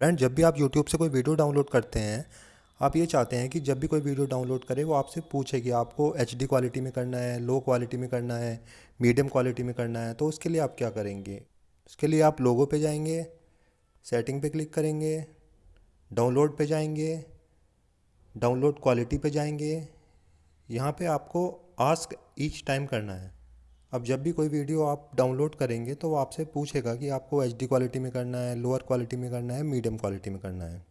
Friend, जब भी आप यूट्यूब से कोई वीडियो डाउनलोड करते हैं, आप ये चाहते हैं कि जब भी कोई वीडियो डाउनलोड करे, वो आपसे पूछे कि आपको HD क्वालिटी में करना है लो क्वालिटी में करना है मीडियम क्वालिटी में करना है तो उसके लिए आप क्या करेंगे? उसके लिए आप लोगो पे जाएँगे सेटिंग पे क्लिक करेंगे डाउनलोड पे जाएँगे डाउनलोड क्वालिटी पे जाएँगे, यहाँ पे आपको आस्क ईच टाइम करना है। अब जब भी कोई वीडियो आप डाउनलोड करेंगे तो वो आपसे पूछेगा कि आपको एचडी क्वालिटी में करना है लोअर क्वालिटी में करना है मीडियम क्वालिटी में करना है।